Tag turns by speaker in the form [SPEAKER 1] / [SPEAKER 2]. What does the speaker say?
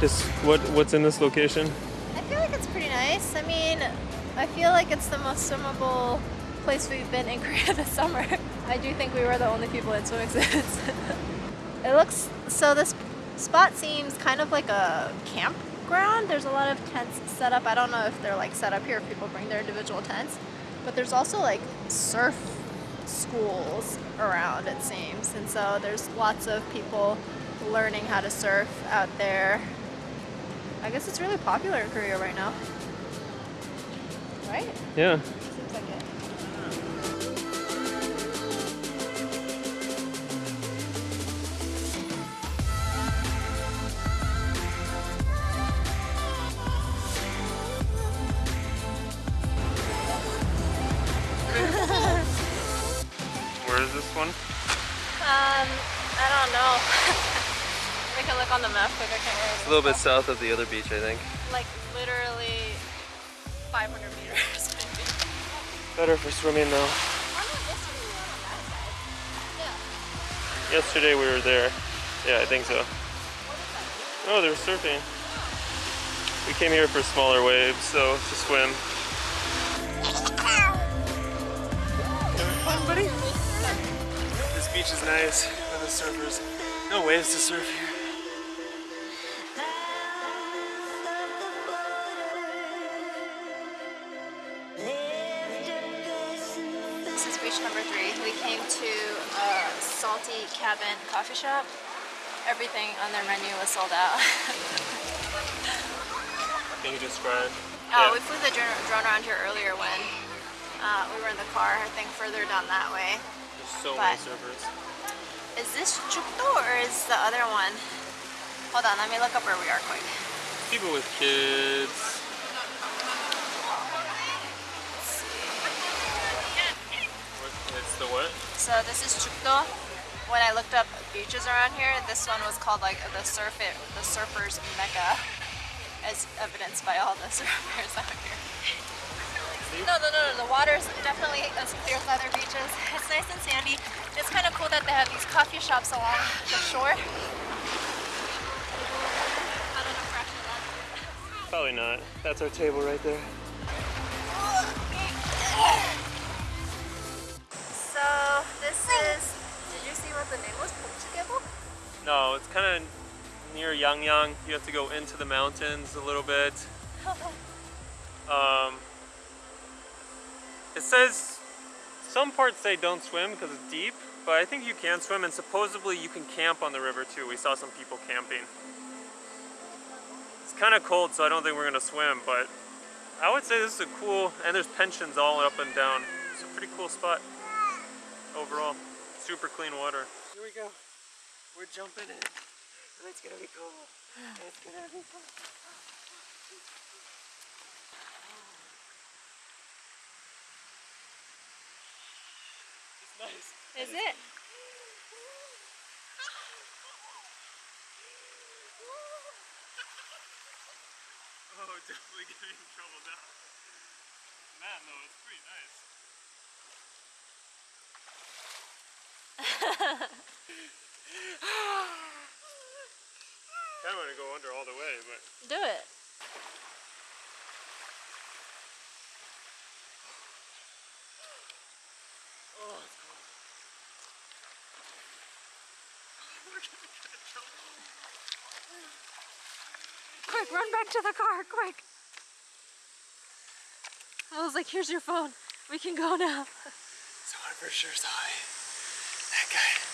[SPEAKER 1] What what's in this location?
[SPEAKER 2] I feel like it's pretty nice. I mean, I feel like it's the most swimmable place we've been in Korea this summer. I do think we were the only people in swimming suits. it looks so this spot seems kind of like a campground. There's a lot of tents set up. I don't know if they're like set up here if people bring their individual tents, but there's also like surf schools around it seems. And so there's lots of people learning how to surf out there. I guess it's really popular in Korea right now. Right?
[SPEAKER 1] Yeah.
[SPEAKER 2] Seems like it.
[SPEAKER 1] Where is this one?
[SPEAKER 2] Um, I don't know. we can look on the map quick. I can't remember.
[SPEAKER 1] It's a little bit south of the other beach, I think.
[SPEAKER 2] Like literally 500 meters. maybe.
[SPEAKER 1] Better for swimming though.
[SPEAKER 2] Yesterday we were on that side. Yeah.
[SPEAKER 1] Yesterday we were there. Yeah, I think so.
[SPEAKER 2] What is that?
[SPEAKER 1] Oh, they were surfing. We came here for smaller waves, so to swim. Having fun, buddy? This beach is nice for the surfers. No waves to surf here.
[SPEAKER 2] Beach number three. We came to a salty cabin coffee shop. Everything on their menu was sold out.
[SPEAKER 1] Can you describe?
[SPEAKER 2] Oh, we flew the drone around here earlier when uh, we were in the car, I think further down that way.
[SPEAKER 1] There's so
[SPEAKER 2] But-
[SPEAKER 1] many surfers.
[SPEAKER 2] Is this Chukdo or is the other one? Hold on, let me look up where we are quick.
[SPEAKER 1] People with kids. What- It's the what?
[SPEAKER 2] So this is Chukdo. When I looked up beaches around here, this one was called like the surf it, the surfers mecca, as evidenced by all the surfers out here. No, no, no, no. The water's definitely as clear as other beaches. It's nice and sandy. It's kind of cool that they have these coffee shops along the shore. I don't know if we're actually allowed to.
[SPEAKER 1] Probably not. That's our table right there. Yangyang. You have to go into the mountains a little bit. Um, it says some parts say don't swim because it's deep, but I think you can swim and supposedly you can camp on the river too. We saw some people camping. It's kind of cold, so I don't think we're gonna swim, but I would say this is a cool, and there's pensions all up and down. It's a pretty cool spot overall. Super clean water. Here we go. We're jumping in. And it's gonna be cool. It's gonna be cool. It's nice.
[SPEAKER 2] Is it?
[SPEAKER 1] Oh, definitely getting in trouble now. Man, though, it's pretty nice. Kind of want to go under all the way, but
[SPEAKER 2] Do it.
[SPEAKER 1] oh, it's cold. We're gonna get in trouble.
[SPEAKER 2] Quick, run back to the car, quick. I was like, here's your phone. We can go now.
[SPEAKER 1] Someone for sure saw me. That guy.